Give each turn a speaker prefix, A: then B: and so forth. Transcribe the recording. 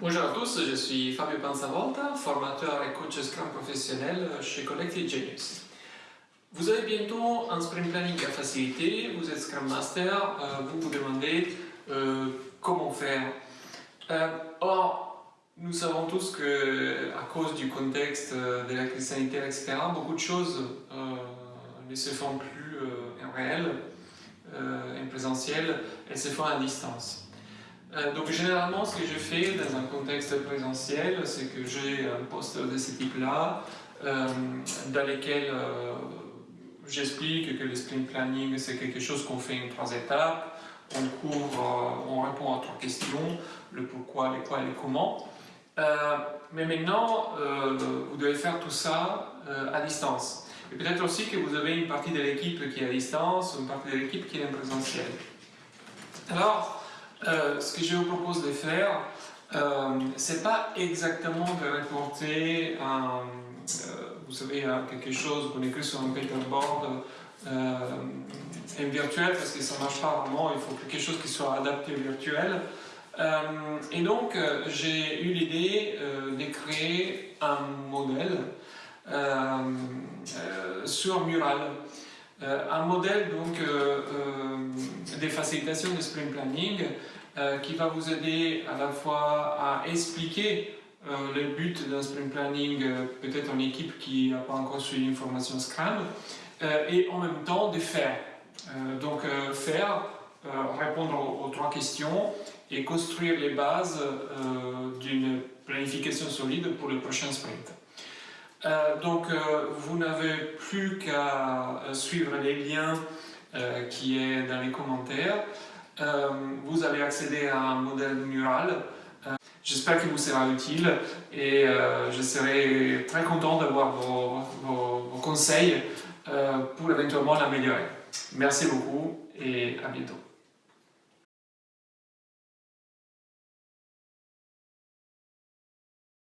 A: Bonjour à tous, je suis Fabio Panzavolta, formateur et coach Scrum professionnel chez Collective Genius. Vous avez bientôt un sprint planning à faciliter, vous êtes Scrum Master, euh, vous vous demandez euh, comment faire. Euh, or, nous savons tous que à cause du contexte de la crise sanitaire, etc., beaucoup de choses ne se font plus en réel, en présentiel, elles se font à distance. Euh, donc généralement ce que je fais dans un contexte présentiel, c'est que j'ai un poste de ce type-là, euh, dans lequel euh, j'explique que le sprint planning c'est quelque chose qu'on fait en trois étapes, on couvre, on répond à trois questions, le pourquoi, les quoi et les comment. mais maintenant, vous devez faire tout ça à distance. Et peut-être aussi que vous avez une partie de l'équipe qui est à distance, une partie de l'équipe qui est en présentiel. Alors, euh, ce que je vous propose de faire, euh, c'est pas exactement de reporter un, euh, vous savez, quelque chose qu'on écrit sur un paperboard euh, virtuel parce que ça ne marche pas vraiment, il faut quelque chose qui soit adapté au virtuel. et donc, j'ai eu l'idée de créer un modèle sur Mural. Un modèle donc des facilitations de sprint planning euh, qui va vous aider à la fois à expliquer euh, le but d'un sprint planning, euh, peut-être en équipe qui n'a pas encore suivi une formation Scrum, et en même temps de faire. donc faire, répondre aux, trois questions et construire les bases d'une planification solide pour le prochain sprint. Donc vous n'avez plus qu'à suivre les liens qui est dans les commentaires. Euh, vous allez accéder à un modèle mural. Euh, j'espère qu'il vous sera utile et euh, je serai très content d'avoir vos, vos, conseils pour éventuellement l'améliorer. Merci beaucoup et à bientôt.